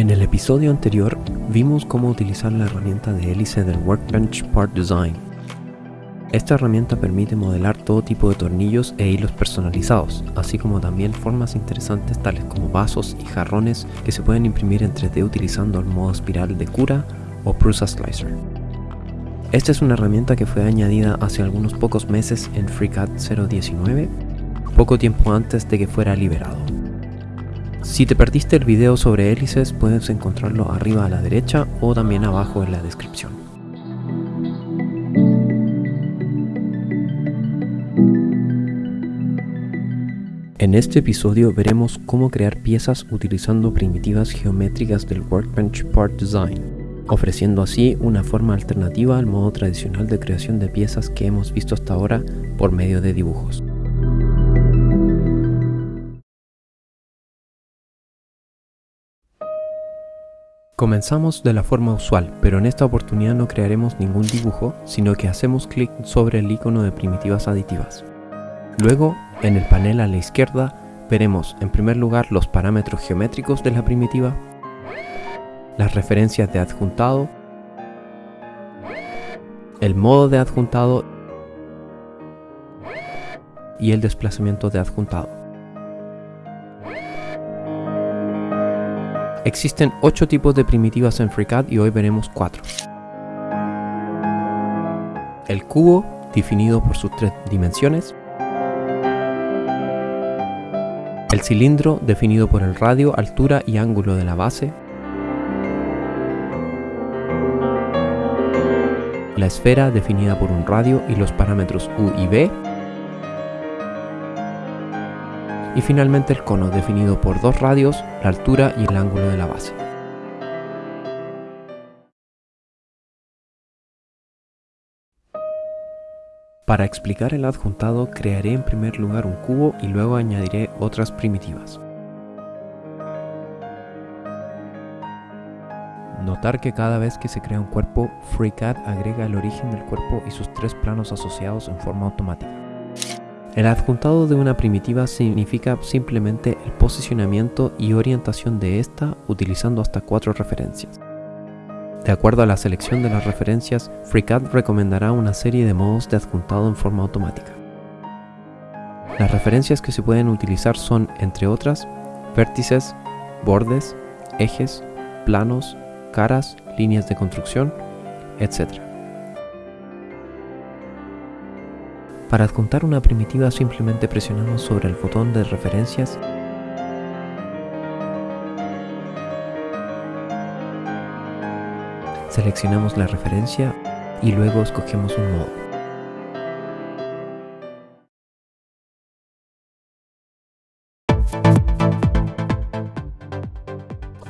En el episodio anterior vimos cómo utilizar la herramienta de hélice del Workbench Part Design. Esta herramienta permite modelar todo tipo de tornillos e hilos personalizados, así como también formas interesantes tales como vasos y jarrones que se pueden imprimir en 3D utilizando el modo espiral de cura o Prusa Slicer. Esta es una herramienta que fue añadida hace algunos pocos meses en FreeCAD 0.19, poco tiempo antes de que fuera liberado. Si te perdiste el video sobre hélices puedes encontrarlo arriba a la derecha o también abajo en la descripción. En este episodio veremos cómo crear piezas utilizando primitivas geométricas del Workbench Part Design ofreciendo así una forma alternativa al modo tradicional de creación de piezas que hemos visto hasta ahora por medio de dibujos. Comenzamos de la forma usual, pero en esta oportunidad no crearemos ningún dibujo, sino que hacemos clic sobre el icono de primitivas aditivas. Luego, en el panel a la izquierda, veremos en primer lugar los parámetros geométricos de la primitiva, las referencias de adjuntado, el modo de adjuntado y el desplazamiento de adjuntado. Existen 8 tipos de primitivas en FreeCAD y hoy veremos 4. El cubo, definido por sus tres dimensiones. El cilindro, definido por el radio, altura y ángulo de la base. la esfera definida por un radio y los parámetros u y b, y finalmente el cono definido por dos radios, la altura y el ángulo de la base. Para explicar el adjuntado crearé en primer lugar un cubo y luego añadiré otras primitivas. Notar que cada vez que se crea un cuerpo, FreeCAD agrega el origen del cuerpo y sus tres planos asociados en forma automática. El adjuntado de una primitiva significa simplemente el posicionamiento y orientación de esta utilizando hasta cuatro referencias. De acuerdo a la selección de las referencias, FreeCAD recomendará una serie de modos de adjuntado en forma automática. Las referencias que se pueden utilizar son, entre otras, vértices, bordes, ejes, planos, caras, líneas de construcción, etc. Para adjuntar una primitiva simplemente presionamos sobre el botón de referencias Seleccionamos la referencia y luego escogemos un modo.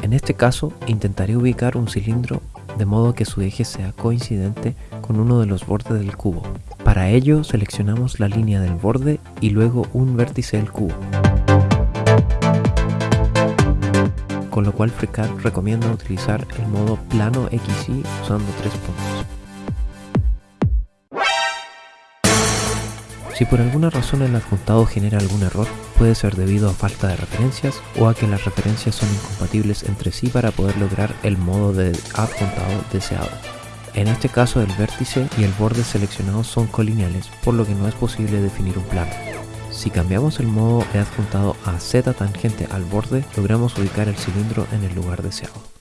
En este caso, intentaré ubicar un cilindro de modo que su eje sea coincidente con uno de los bordes del cubo. Para ello, seleccionamos la línea del borde y luego un vértice del cubo. Con lo cual FreeCAD recomienda utilizar el modo plano XY usando tres puntos. Si por alguna razón el adjuntado genera algún error, puede ser debido a falta de referencias o a que las referencias son incompatibles entre sí para poder lograr el modo de adjuntado deseado. En este caso el vértice y el borde seleccionados son colineales, por lo que no es posible definir un plano. Si cambiamos el modo de adjuntado a Z tangente al borde, logramos ubicar el cilindro en el lugar deseado.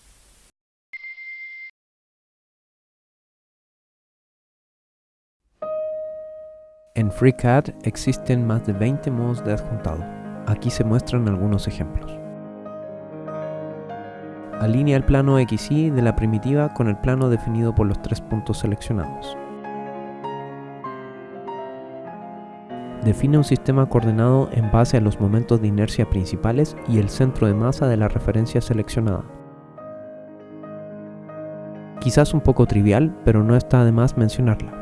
En FreeCAD existen más de 20 modos de adjuntado. Aquí se muestran algunos ejemplos. Alinea el plano XY de la primitiva con el plano definido por los tres puntos seleccionados. Define un sistema coordenado en base a los momentos de inercia principales y el centro de masa de la referencia seleccionada. Quizás un poco trivial, pero no está de más mencionarla.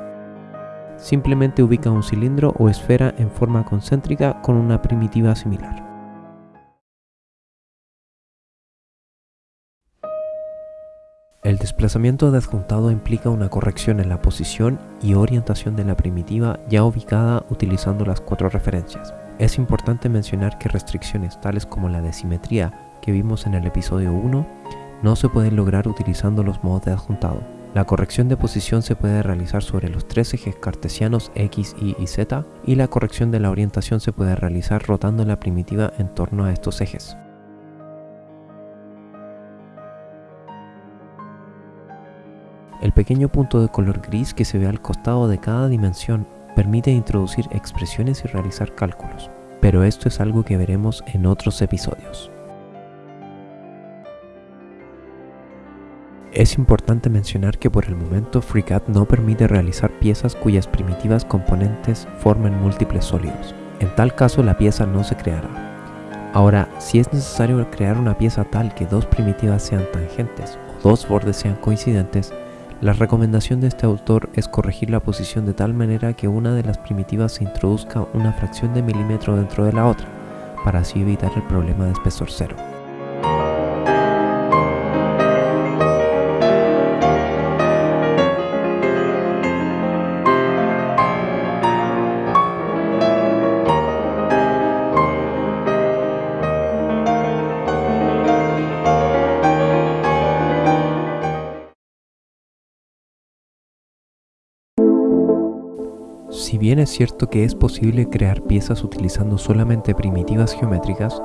Simplemente ubica un cilindro o esfera en forma concéntrica con una primitiva similar. El desplazamiento de adjuntado implica una corrección en la posición y orientación de la primitiva ya ubicada utilizando las cuatro referencias. Es importante mencionar que restricciones tales como la de simetría que vimos en el episodio 1 no se pueden lograr utilizando los modos de adjuntado. La corrección de posición se puede realizar sobre los tres ejes cartesianos X, Y y Z y la corrección de la orientación se puede realizar rotando la primitiva en torno a estos ejes. El pequeño punto de color gris que se ve al costado de cada dimensión permite introducir expresiones y realizar cálculos, pero esto es algo que veremos en otros episodios. Es importante mencionar que por el momento FreeCAD no permite realizar piezas cuyas primitivas componentes formen múltiples sólidos. En tal caso la pieza no se creará. Ahora, si es necesario crear una pieza tal que dos primitivas sean tangentes o dos bordes sean coincidentes, la recomendación de este autor es corregir la posición de tal manera que una de las primitivas se introduzca una fracción de milímetro dentro de la otra, para así evitar el problema de espesor cero. Bien es cierto que es posible crear piezas utilizando solamente primitivas geométricas,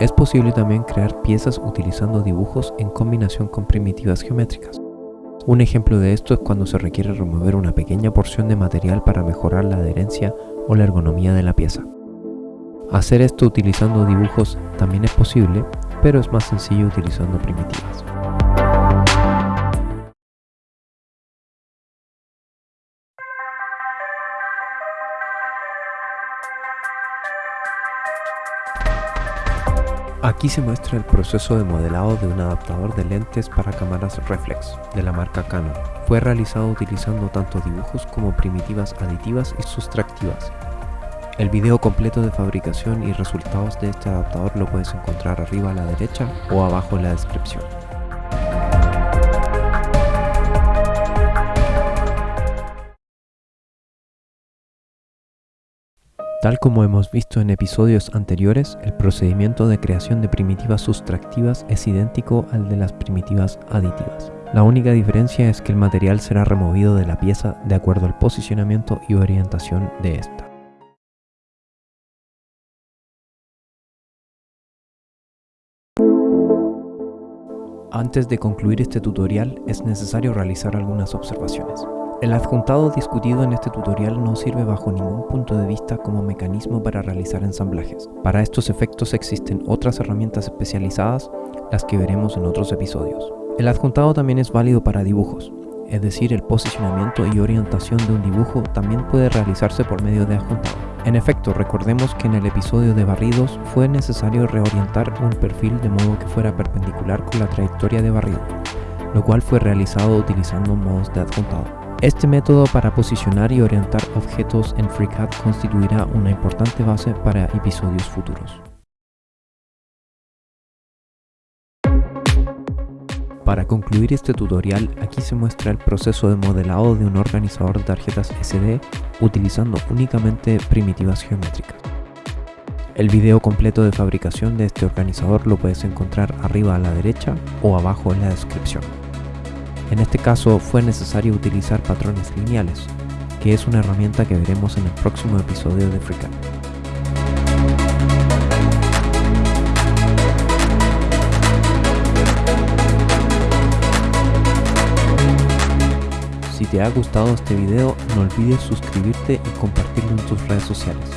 es posible también crear piezas utilizando dibujos en combinación con primitivas geométricas. Un ejemplo de esto es cuando se requiere remover una pequeña porción de material para mejorar la adherencia o la ergonomía de la pieza. Hacer esto utilizando dibujos también es posible, pero es más sencillo utilizando primitivas. Aquí se muestra el proceso de modelado de un adaptador de lentes para cámaras reflex de la marca Canon. Fue realizado utilizando tanto dibujos como primitivas aditivas y sustractivas. El video completo de fabricación y resultados de este adaptador lo puedes encontrar arriba a la derecha o abajo en la descripción. Tal como hemos visto en episodios anteriores, el procedimiento de creación de primitivas sustractivas es idéntico al de las primitivas aditivas. La única diferencia es que el material será removido de la pieza de acuerdo al posicionamiento y orientación de esta. Antes de concluir este tutorial es necesario realizar algunas observaciones. El adjuntado discutido en este tutorial no sirve bajo ningún punto de vista como mecanismo para realizar ensamblajes. Para estos efectos existen otras herramientas especializadas, las que veremos en otros episodios. El adjuntado también es válido para dibujos, es decir, el posicionamiento y orientación de un dibujo también puede realizarse por medio de adjuntado. En efecto, recordemos que en el episodio de barridos fue necesario reorientar un perfil de modo que fuera perpendicular con la trayectoria de barrido, lo cual fue realizado utilizando modos de adjuntado. Este método para posicionar y orientar objetos en FreeCAD constituirá una importante base para episodios futuros. Para concluir este tutorial, aquí se muestra el proceso de modelado de un organizador de tarjetas SD utilizando únicamente primitivas geométricas. El video completo de fabricación de este organizador lo puedes encontrar arriba a la derecha o abajo en la descripción. En este caso fue necesario utilizar patrones lineales, que es una herramienta que veremos en el próximo episodio de FreeCAD. Si te ha gustado este video, no olvides suscribirte y compartirlo en tus redes sociales.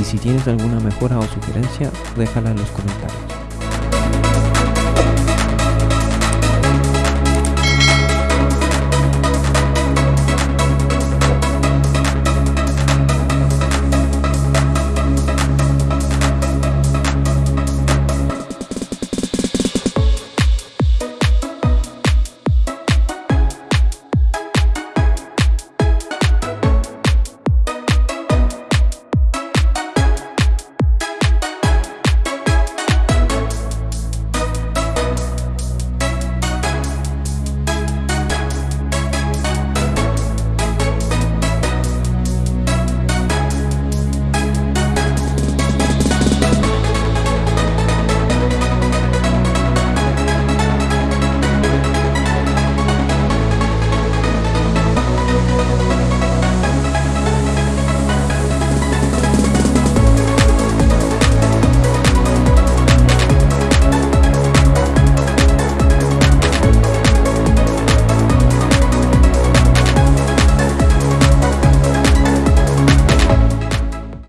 Y si tienes alguna mejora o sugerencia, déjala en los comentarios.